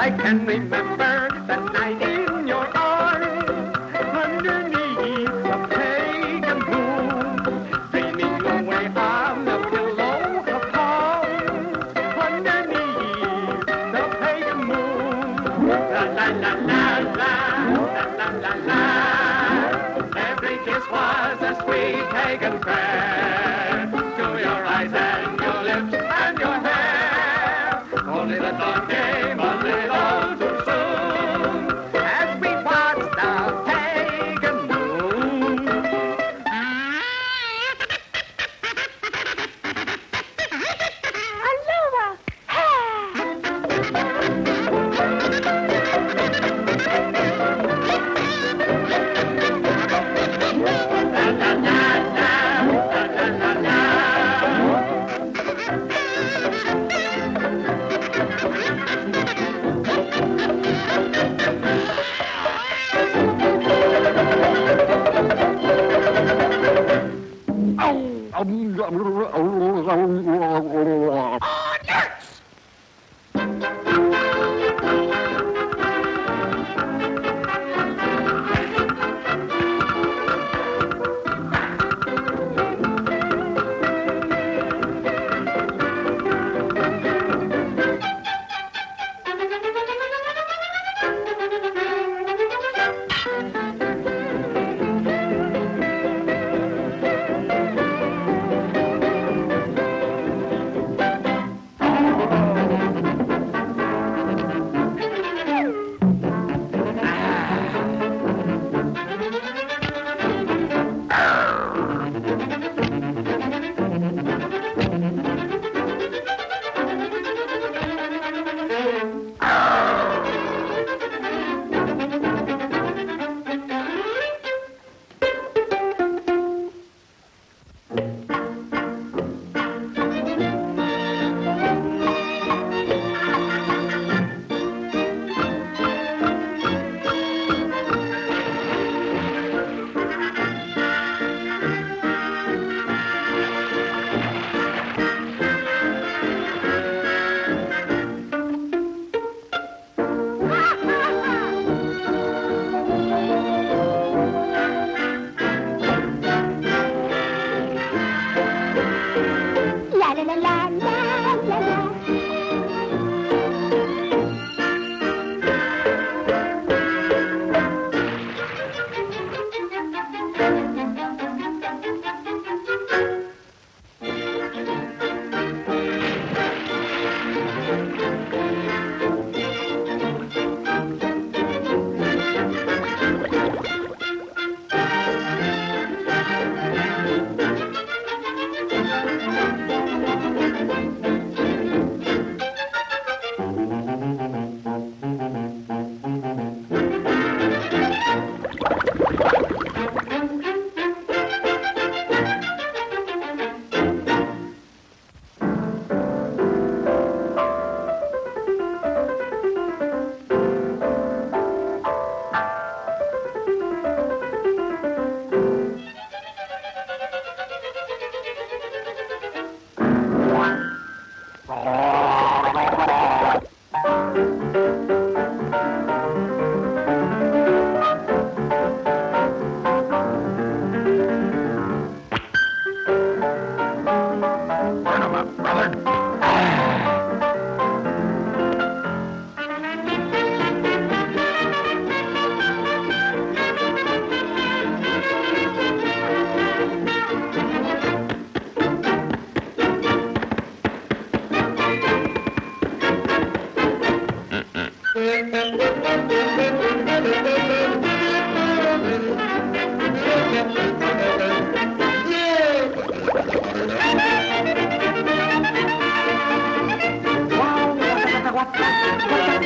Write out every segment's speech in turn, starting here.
I can remember that night in your arms, underneath the pagan moon, dreaming away on the pillow of palms, underneath the pagan moon. La la la la la, la la la la. Every kiss was a sweet pagan prayer to your eyes and your lips and your hair. Only the thought.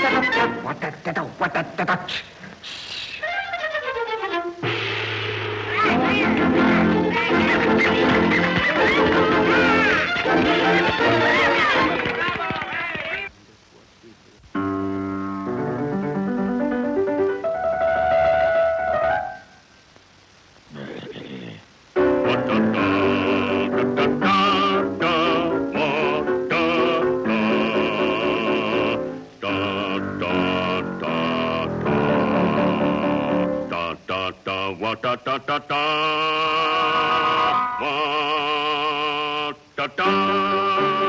What a what a da da da da da da